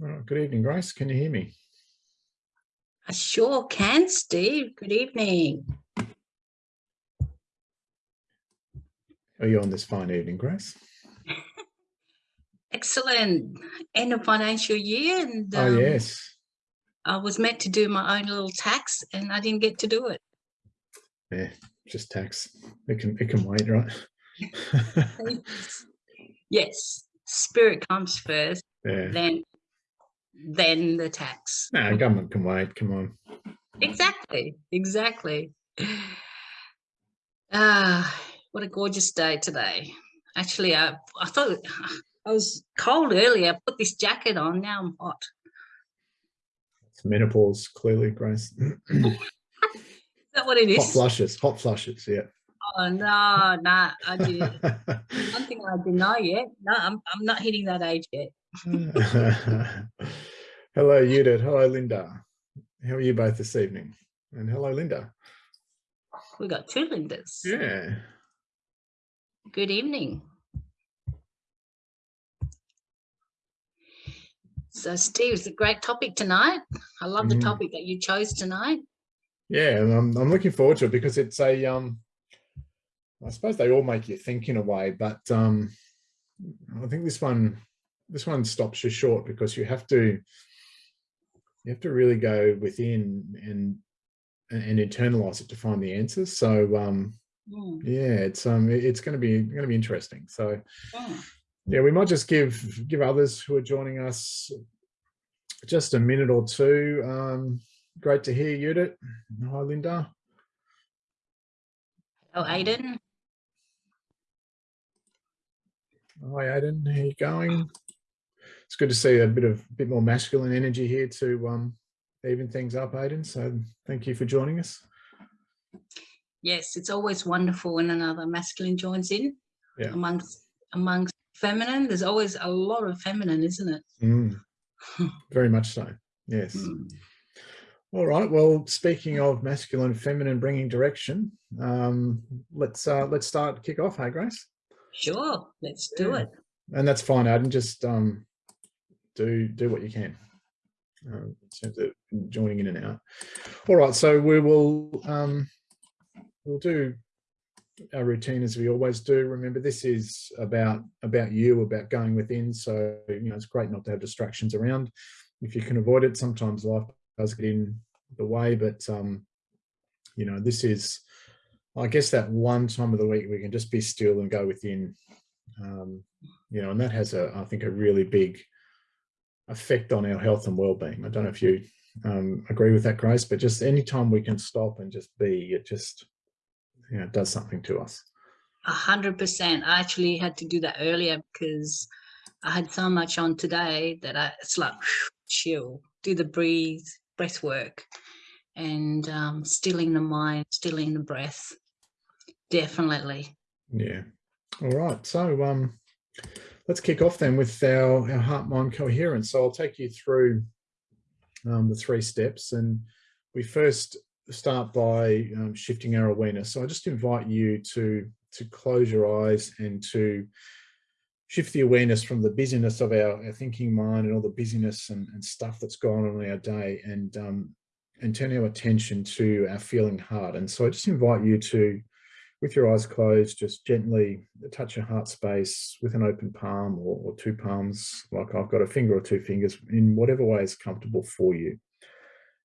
Good evening, Grace. Can you hear me? I sure can, Steve. Good evening. Are you on this fine evening, Grace? Excellent. End of financial year. And oh, um, yes. I was meant to do my own little tax and I didn't get to do it. Yeah, just tax. It can it can wait, right? yes. Spirit comes first, yeah. then then the tax. No, government can wait. Come on. Exactly. Exactly. Ah, what a gorgeous day today. Actually, I, I thought I was cold earlier. I put this jacket on. Now I'm hot. It's menopause, clearly, Grace. is that what it is? Hot flushes, hot flushes, yeah. Oh, no, no, I did. One thing I deny yet. No, I'm, I'm not hitting that age yet. hello, Judith. Hello, Linda. How are you both this evening? And hello, Linda. We got two Lindas. Yeah. Good evening. So, Steve, it's a great topic tonight. I love the mm. topic that you chose tonight. Yeah, and I'm, I'm looking forward to it because it's a, um, I suppose they all make you think in a way, but um, I think this one, this one stops you short because you have to, you have to really go within and and internalize it to find the answers. So um, mm. yeah, it's um, it's going to be going to be interesting. So yeah, we might just give give others who are joining us just a minute or two. Um, great to hear you. Hi, Linda. Hello, Aiden. Hi, Aiden. How you going? It's good to see a bit of a bit more masculine energy here to um, even things up, Aiden. So thank you for joining us. Yes, it's always wonderful when another masculine joins in yeah. amongst amongst feminine. There's always a lot of feminine, isn't it? Mm. Very much so. Yes. Mm. All right. Well, speaking of masculine, feminine, bringing direction, um, let's uh, let's start kick off. Hey, Grace. Sure. Let's do yeah. it. And that's fine, Aiden. Just um, do do what you can uh, in terms of joining in and out. All right. So we will um, we'll do our routine as we always do. Remember, this is about about you, about going within. So you know, it's great not to have distractions around. If you can avoid it, sometimes life does get in the way, but um, you know, this is, I guess, that one time of the week we can just be still and go within. Um, you know, and that has a, I think, a really big effect on our health and well-being. I don't know if you um, agree with that, Grace, but just anytime we can stop and just be, it just you know, does something to us. A hundred percent. I actually had to do that earlier because I had so much on today that I, it's like chill, do the breathe, breath work, and um, stilling the mind, stilling the breath. Definitely. Yeah. All right. So um, let's kick off then with our, our heart mind coherence. So I'll take you through um, the three steps and we first start by um, shifting our awareness. So I just invite you to, to close your eyes and to shift the awareness from the busyness of our, our thinking mind and all the busyness and, and stuff that's gone on in our day and, um, and turn our attention to our feeling heart. And so I just invite you to, with your eyes closed, just gently touch your heart space with an open palm or, or two palms, like I've got a finger or two fingers in whatever way is comfortable for you.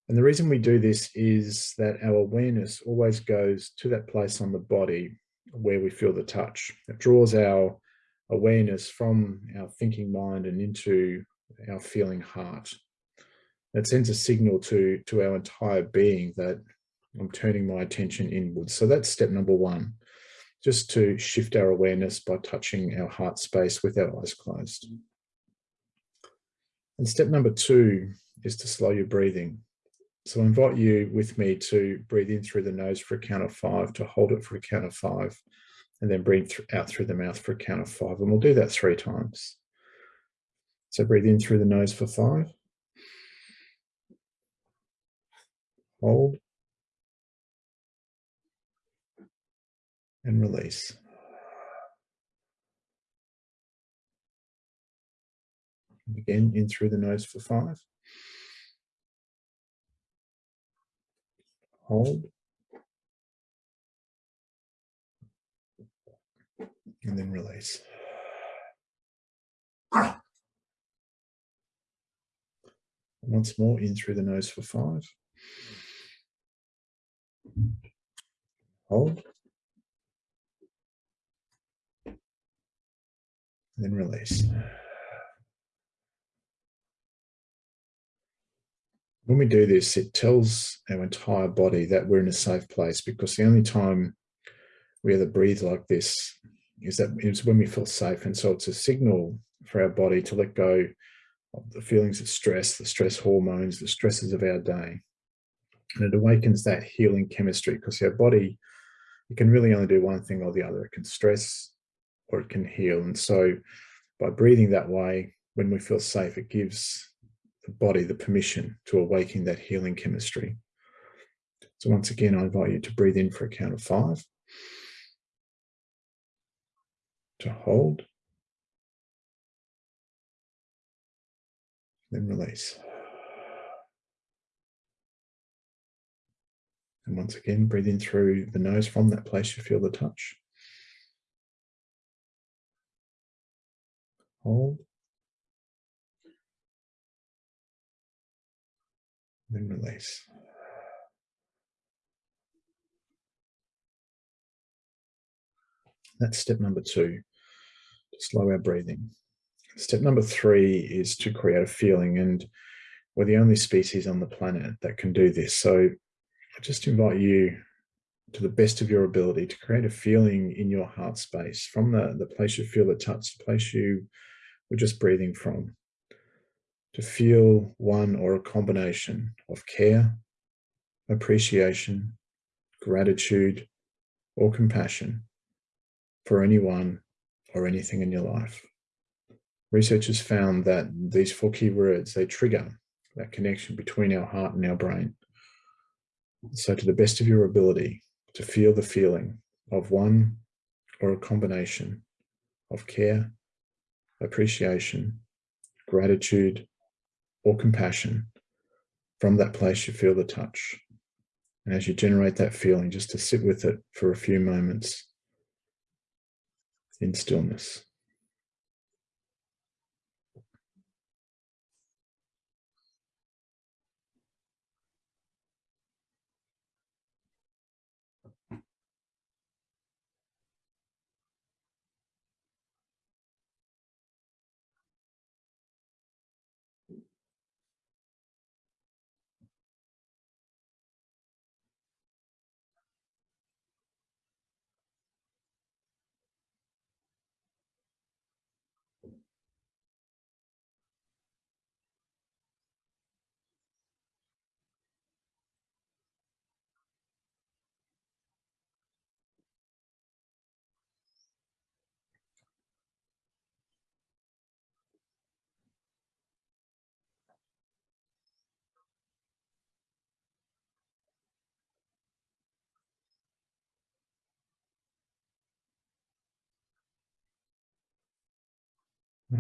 And the reason we do this is that our awareness always goes to that place on the body where we feel the touch. It draws our awareness from our thinking mind and into our feeling heart. That sends a signal to, to our entire being that I'm turning my attention inwards. So that's step number one, just to shift our awareness by touching our heart space with our eyes closed. And step number two is to slow your breathing. So I invite you with me to breathe in through the nose for a count of five, to hold it for a count of five, and then breathe th out through the mouth for a count of five. And we'll do that three times. So breathe in through the nose for five. Hold. And release. Again, in through the nose for five. Hold. And then release. Once more, in through the nose for five. Hold. Then release. When we do this, it tells our entire body that we're in a safe place because the only time we ever breathe like this is that is when we feel safe. And so it's a signal for our body to let go of the feelings of stress, the stress hormones, the stresses of our day. And it awakens that healing chemistry because our body, it can really only do one thing or the other. It can stress or it can heal. And so by breathing that way, when we feel safe, it gives the body the permission to awaken that healing chemistry. So once again, I invite you to breathe in for a count of five, to hold, then release. And once again, breathe in through the nose from that place you feel the touch. Hold. Then release. That's step number two, to slow our breathing. Step number three is to create a feeling and we're the only species on the planet that can do this. So I just invite you to the best of your ability to create a feeling in your heart space from the, the place you feel the touch, the place you were just breathing from, to feel one or a combination of care, appreciation, gratitude, or compassion for anyone or anything in your life. Researchers found that these four key words, they trigger that connection between our heart and our brain. So to the best of your ability to feel the feeling of one or a combination of care, appreciation, gratitude, or compassion from that place you feel the touch. And as you generate that feeling, just to sit with it for a few moments in stillness.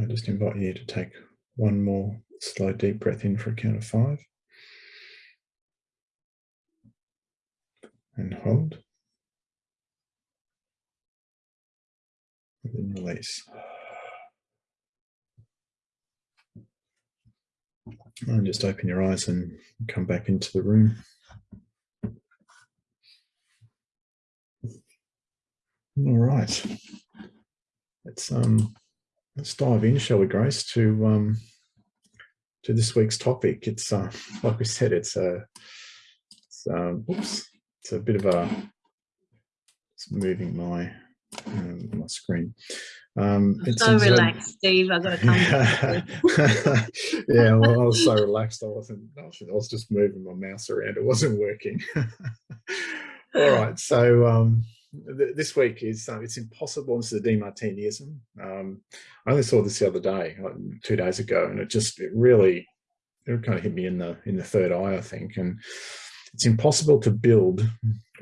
I just invite you to take one more slow deep breath in for a count of five. And hold. And then release. And just open your eyes and come back into the room. All right. Let's um let's dive in, shall we, Grace, to um, to this week's topic. It's uh, like we said, it's a it's, um, oops, it's a bit of a it's moving my um, my screen. Um, it's so relaxed, Steve. I've got to come. yeah, well, I was so relaxed. I wasn't. I was just moving my mouse around. It wasn't working. All right, so um, this week is uh, it's impossible. This is a Demartiniism. Um, I only saw this the other day, like two days ago, and it just it really it kind of hit me in the in the third eye, I think. And it's impossible to build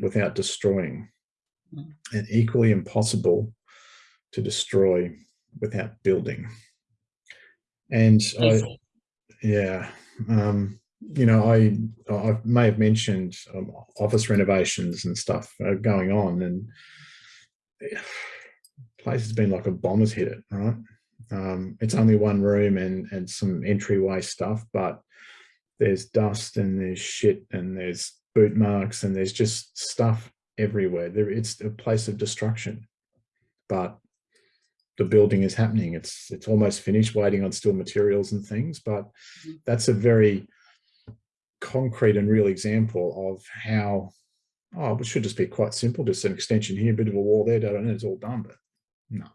without destroying, mm. and equally impossible to destroy without building. And I, yeah, um, you know, I I may have mentioned um, office renovations and stuff uh, going on, and place has been like a bomber's hit it, right? Um, it's only one room and and some entryway stuff, but there's dust and there's shit and there's boot marks and there's just stuff everywhere. There, it's a place of destruction, but the building is happening. It's it's almost finished, waiting on still materials and things. But mm-hmm. that's a very concrete and real example of how oh, it should just be quite simple, just an extension here, a bit of a wall there, and it's all done. But no,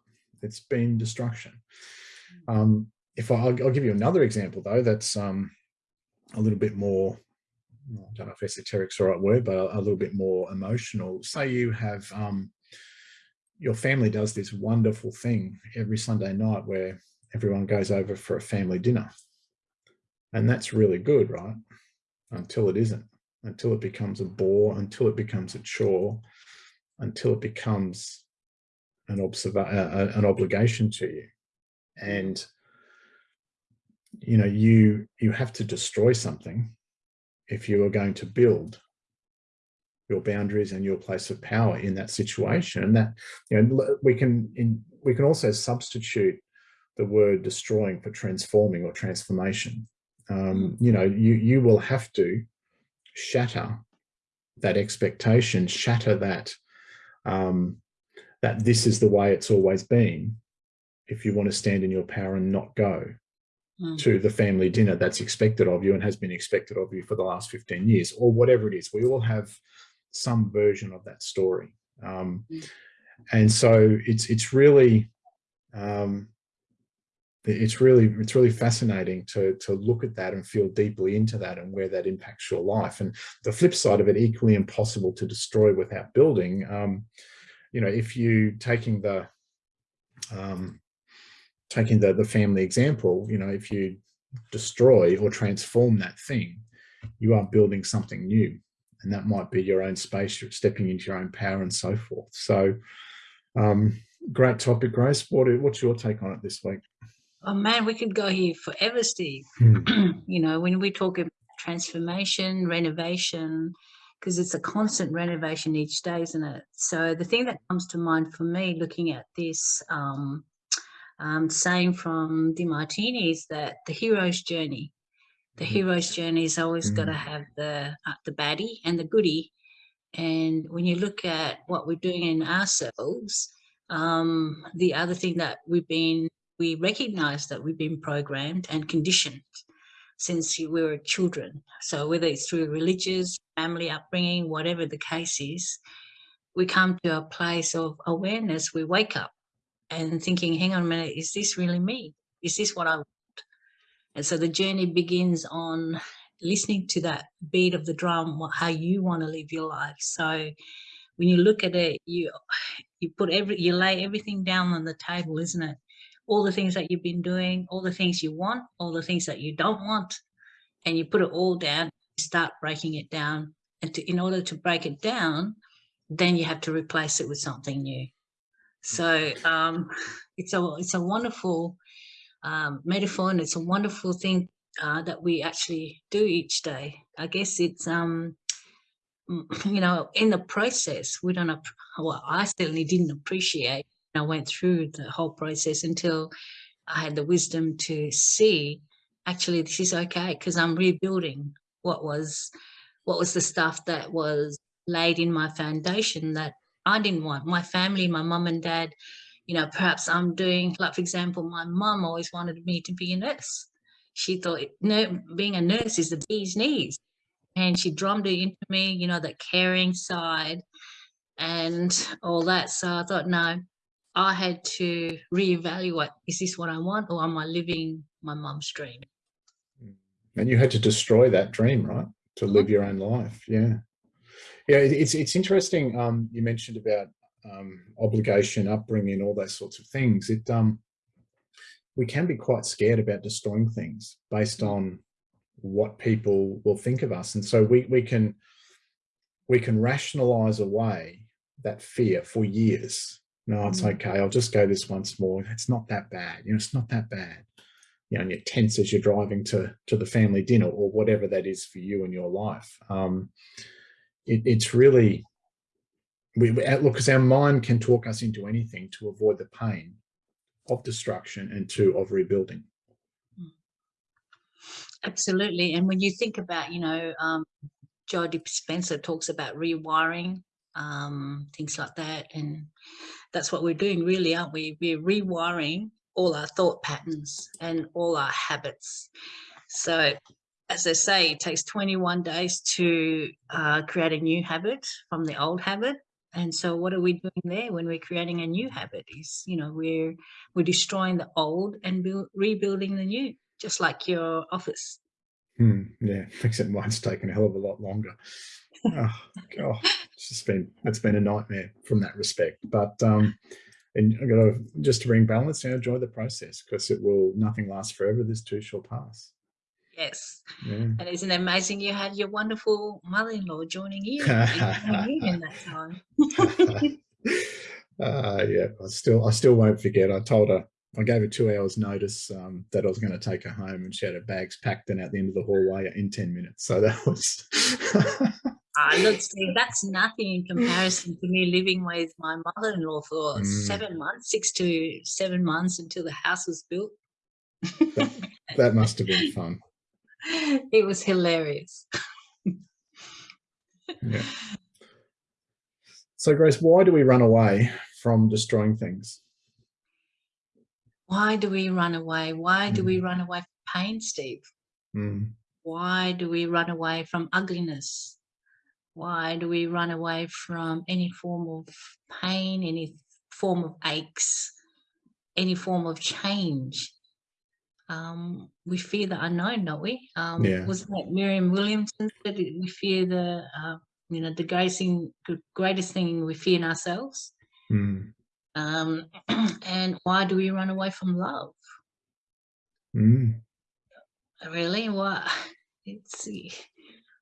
it's been destruction. Mm. Um, if I, will give you another example though, that's um, a little bit more, I don't know if esoteric's the right word, but a, a little bit more emotional. Say you have, um, your family does this wonderful thing every Sunday night where everyone goes over for a family dinner. And that's really good, right? Until it isn't, until it becomes a bore, until it becomes a chore, until it becomes an, uh, an obligation to you. And you know, you you have to destroy something if you are going to build your boundaries and your place of power in that situation. And that, you know, we can in, we can also substitute the word destroying for transforming or transformation. Um, hmm. you know, you you will have to shatter that expectation, shatter that um, that this is the way it's always been if you want to stand in your power and not go mm. to the family dinner that's expected of you and has been expected of you for the last 15 years or whatever it is. We all have some version of that story. Um, mm. And so it's it's really um, it's really it's really fascinating to to look at that and feel deeply into that and where that impacts your life. And the flip side of it, equally impossible to destroy without building. Um, you know, if you taking the um, taking the, the family example, you know, if you destroy or transform that thing, you are building something new. And that might be your own space, you're stepping into your own power and so forth. So um, great topic, Grace. What, what's your take on it this week? Oh man, we could go here forever, Steve. Hmm. you know, when we talk about transformation, renovation, because it's a constant renovation each day, isn't it? So the thing that comes to mind for me looking at this um, um, saying from Demartini is that the hero's journey, the mm-hmm. hero's journey is always mm. got to have the uh, the baddie and the goodie. And when you look at what we're doing in ourselves, um, the other thing that we've been, we recognize that we've been programmed and conditioned since we were children. So whether it's through religious, family upbringing, whatever the case is, we come to a place of awareness. We wake up and thinking, hang on a minute, is this really me? Is this what I want? And so the journey begins on listening to that beat of the drum, how you want to live your life. So when you look at it, you you put every you lay everything down on the table, isn't it? All the things that you've been doing, all the things you want, all the things that you don't want, and you put it all down, start breaking it down. And to, in order to break it down, then you have to replace it with something new. So um, it's a it's a wonderful um, metaphor, and it's a wonderful thing uh, that we actually do each day. I guess it's um, you know in the process we don't well I certainly didn't appreciate. I went through the whole process until I had the wisdom to see actually this is okay because I'm rebuilding what was what was the stuff that was laid in my foundation that I didn't want. My family, my mum and dad, you know, perhaps I'm doing, like, for example, my mum always wanted me to be a nurse. She thought no, being a nurse is the bee's knees. And she drummed it into me, you know, that caring side and all that. So I thought, no, I had to reevaluate, is this what I want or am I living my mum's dream? And you had to destroy that dream, right? To live mm-hmm. your own life. Yeah. Yeah, it's it's interesting. Um, you mentioned about um, obligation, upbringing, all those sorts of things. It um, we can be quite scared about destroying things based on what people will think of us, and so we we can we can rationalize away that fear for years. No, it's mm. okay. I'll just go this once more. It's not that bad. You know, it's not that bad. you know, in your tense as you're driving to, to the family dinner or whatever that is for you in your life. Um, it, it's really, we, look, because our mind can talk us into anything to avoid the pain of destruction and to of rebuilding. Absolutely. And when you think about, you know, um, Joe Dispenza talks about rewiring, um, things like that. And that's what we're doing really, aren't we? We're rewiring all our thought patterns and all our habits. So as I say, it takes 21 days to uh, create a new habit from the old habit. And so what are we doing there when we're creating a new habit is, you know, we're, we're destroying the old and build, rebuilding the new, just like your office. Hmm, yeah, except mine's taken a hell of a lot longer. Oh, God, it's just been, it's been a nightmare from that respect. But um, and I got to just to bring balance and enjoy the process because it will nothing lasts forever. This too shall pass. Yes. Yeah. And isn't it amazing you had your wonderful mother-in-law joining you, in that time? uh, yeah, I still I still won't forget. I told her I gave her two hours notice um, that I was going to take her home and she had her bags packed and at the end of the hallway in 10 minutes. So that was uh, look, Steve, that's nothing in comparison to me living with my mother-in-law for mm. seven months, six to seven months until the house was built. that, that must have been fun. It was hilarious. yeah. So, Grace, why do we run away from destroying things? Why do we run away? Why do we mm. run away from pain, Steve? Mm. Why do we run away from ugliness? Why do we run away from any form of pain, any form of aches, any form of change? Um, we fear the unknown, don't we? Um, yeah. Wasn't that Marianne Williamson said we fear the, uh, you know, the greatest thing, greatest thing we fear in ourselves? Mm. Um, and why do we run away from love? Mm. Really? What? It's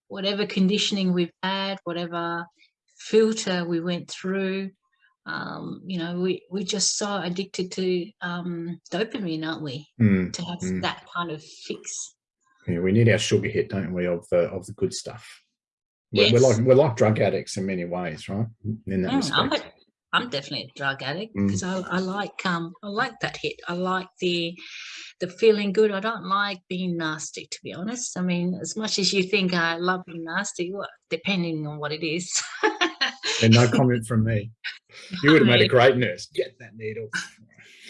whatever conditioning we've had, whatever filter we went through, um, you know, we, we're just so addicted to um, dopamine, aren't we? Mm, to have mm. that kind of fix. Yeah, we need our sugar hit, don't we, of the of the good stuff. We're, yes. we're like we're like drug addicts in many ways, right? In that mm, a, I'm definitely a drug addict because mm. I, I like um I like that hit. I like the the feeling good. I don't like being nasty, to be honest. I mean, as much as you think I love being nasty, well, depending on what it is. and no comment from me. You would have made a great nurse. Get that needle.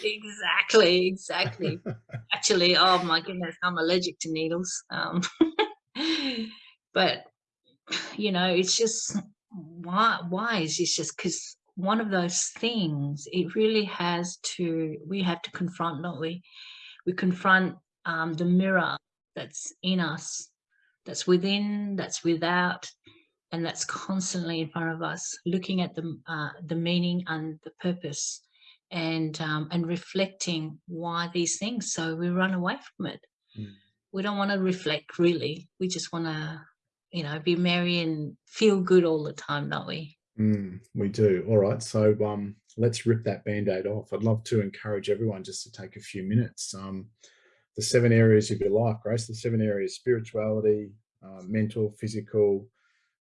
Exactly, exactly. Actually, oh my goodness, I'm allergic to needles. Um, but you know, it's just why why is this just because one of those things it really has to we have to confront don't we? We confront um, the mirror that's in us that's within that's without and that's constantly in front of us looking at the uh, the meaning and the purpose and um, and reflecting why these things so we run away from it. Mm. we don't want to reflect really. We just want to you know be merry and feel good all the time don't we Mm, we do. All right. So um, let's rip that band-aid off. I'd love to encourage everyone just to take a few minutes. Um, the seven areas of your life, Grace, the seven areas, spirituality, uh, mental, physical,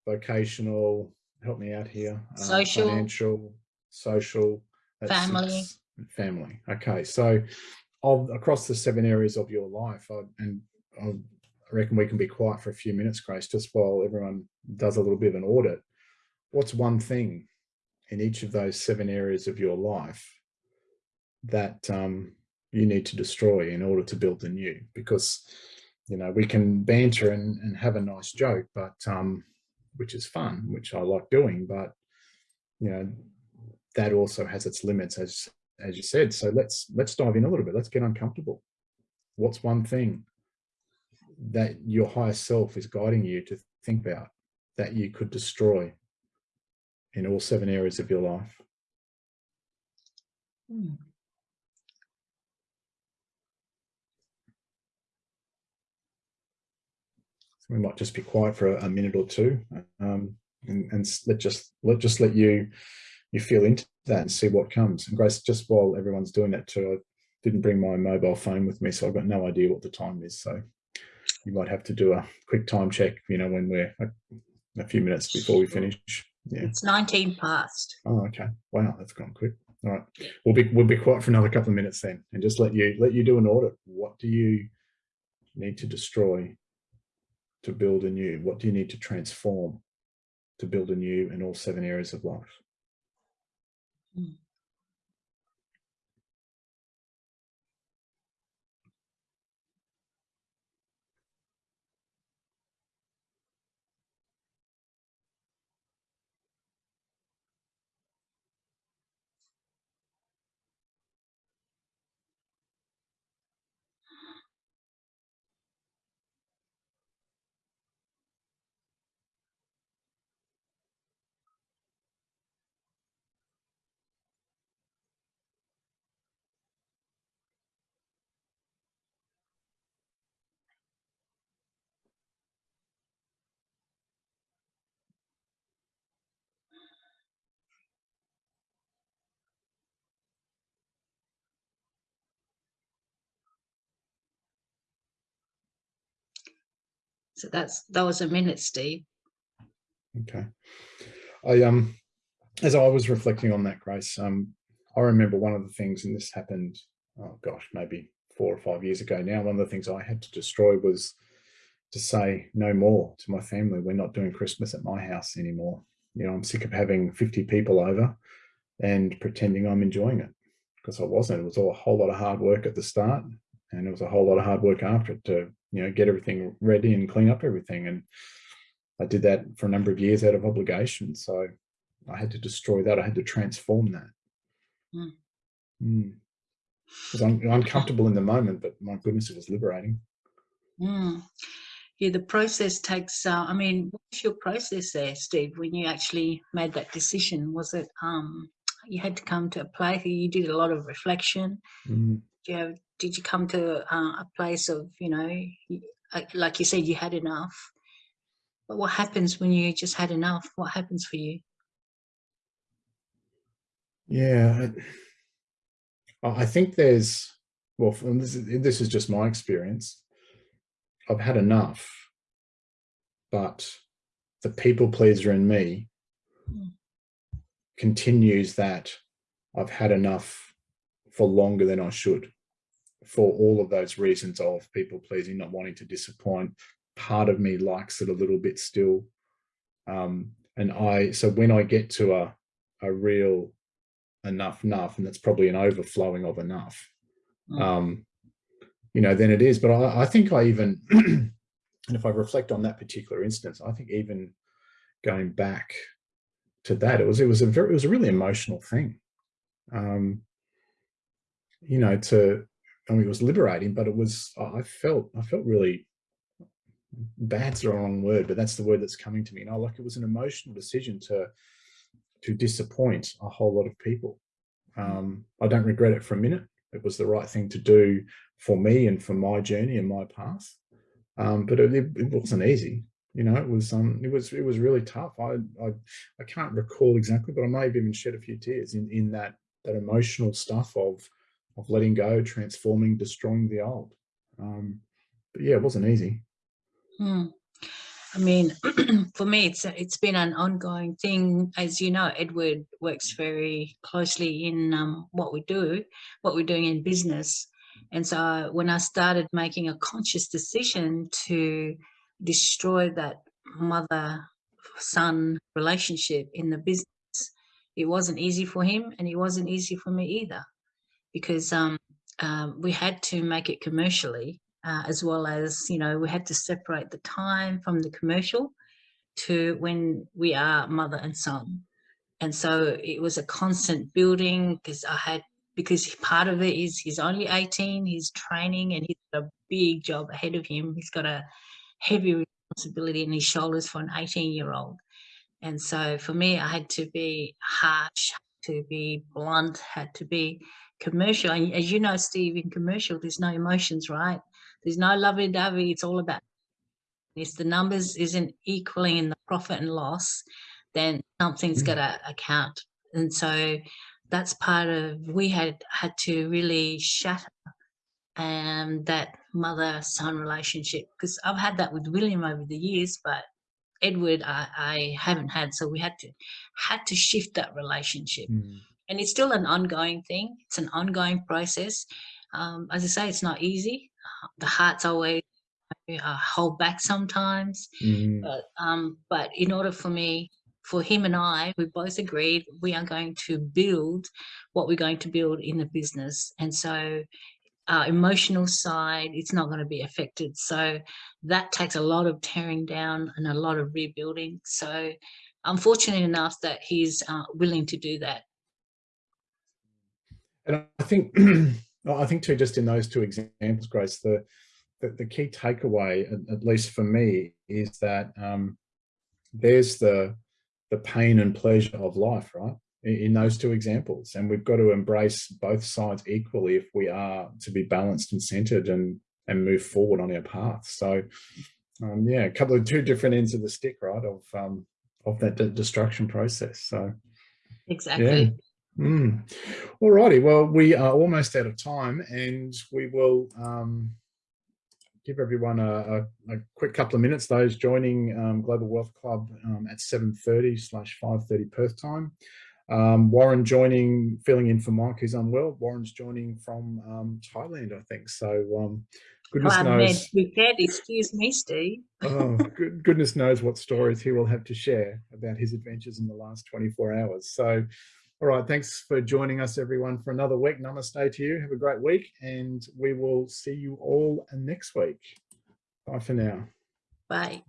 vocational, help me out here. Uh, social. Financial, social. Family. Six, family. Okay. So of, across the seven areas of your life, I, and I reckon we can be quiet for a few minutes, Grace, just while everyone does a little bit of an audit what's one thing in each of those seven areas of your life that um, you need to destroy in order to build the new? Because, you know, we can banter and, and have a nice joke, but um, which is fun, which I like doing, but, you know, that also has its limits, as as you said. So let's let's dive in a little bit. Let's get uncomfortable. What's one thing that your higher self is guiding you to think about that you could destroy in all seven areas of your life. Hmm. So we might just be quiet for a, minute or two um, and, and let just let just let you you feel into that and see what comes. And Grace, just while everyone's doing that too, I didn't bring my mobile phone with me, so I've got no idea what the time is. So you might have to do a quick time check, you know, when we're a, a few minutes before we finish. Yeah. It's 19 past. Oh, okay. Wow, that's gone quick. All right. We'll be we'll be quiet for another couple of minutes then and just let you let you do an audit. What do you need to destroy to build a new? What do you need to transform to build a new in all seven areas of life? Mm. So that's that was a minute, Steve. Okay. I um as I was reflecting on that, Grace, um, I remember one of the things, and this happened, oh gosh, maybe four or five years ago now, one of the things I had to destroy was to say no more to my family. We're not doing Christmas at my house anymore. You know, I'm sick of having 50 people over and pretending I'm enjoying it because I wasn't. It was all a whole lot of hard work at the start and it was a whole lot of hard work after it to you know get everything ready and clean up everything and i did that for a number of years out of obligation so i had to destroy that i had to transform that mm. Mm. It was un uncomfortable in the moment but my goodness it was liberating mm. yeah the process takes uh, i mean what's your process there steve when you actually made that decision was it um you had to come to a place you did a lot of reflection mm. do you have did you come to uh, a place of you know like you said you had enough? But what happens when you just had enough? What happens for you? Yeah i think there's well this is, this is just my experience. I've had enough but the people pleaser in me mm. continues that i've had enough for longer than i should for all of those reasons of people pleasing, not wanting to disappoint. Part of me likes it a little bit still. Um, and I, so when I get to a, a real enough, enough, and that's probably an overflowing of enough, mm. um, you know, then it is. But I, I think I even, and if I reflect on that particular instance, I think even going back to that, it was, it was a very, it was a really emotional thing. Um, you know, to, I mean, it was liberating, but it was, I felt, I felt really, bad's the wrong word, but that's the word that's coming to me. now. like it was an emotional decision to, to disappoint a whole lot of people. Mm. Um, I don't regret it for a minute. It was the right thing to do for me and for my journey and my path. Um, but it, it, wasn't easy. You know, it was um, it was it was really tough. I, I I can't recall exactly, but I may have even shed a few tears in in that that emotional stuff of of letting go, transforming, destroying the old. Um, but yeah, it wasn't easy. Hmm. I mean, for me, it's it's been an ongoing thing. As you know, Edward works very closely in um, what we do, what we're doing in business. And so when I started making a conscious decision to destroy that mother-son relationship in the business, it wasn't easy for him and it wasn't easy for me either because um, um, we had to make it commercially uh, as well as, you know, we had to separate the time from the commercial to when we are mother and son. And so it was a constant building because I had, because part of it is he's only 18, he's training and he's got a big job ahead of him. He's got a heavy responsibility in his shoulders for an 18 year old. And so for me, I had to be harsh, to be blunt, had to be commercial. And as you know, Steve, in commercial, there's no emotions, right? There's no lovey-dovey. It's all about if the numbers isn't equaling in the profit and loss, then something's mm. got to account. And so that's part of we had had to really shatter um, that mother son relationship because I've had that with William over the years, but Edward I, I haven't had. So we had to had to shift that relationship, Mm. And it's still an ongoing thing. It's an ongoing process. Um, as I say, it's not easy. The heart's always uh, hold back sometimes, Mm. but um, but in order for me, for him and I, we both agreed we are going to build what we're going to build in the business, and so our emotional side, it's not going to be affected. So that takes a lot of tearing down and a lot of rebuilding. So I'm fortunate enough that he's uh, willing to do that. And I think, I think too, just in those two examples, Grace, the the, the key takeaway, at, least for me, is that um, there's the the pain and pleasure of life, right? In, those two examples, and we've got to embrace both sides equally if we are to be balanced and centered and and move forward on our path. So, um, yeah, a couple of two different ends of the stick, right? Of um, of that de destruction process. So, Exactly. Mm. All righty. Well, we are almost out of time and we will um, give everyone a, a, a quick couple of minutes. Those joining um, Global Wealth Club um, at 7.30 slash 5.30 Perth time. Um, Warren joining, filling in for Mike, who's unwell. Warren's joining from um, Thailand, I think. So um, goodness Glad knows. Prepared. Excuse me, Steve. oh, good, goodness knows what stories he will have to share about his adventures in the last 24 hours. So, all right, thanks for joining us, everyone, for another week. Namaste to you. Have a great week, and we will see you all next week. Bye for now. Bye.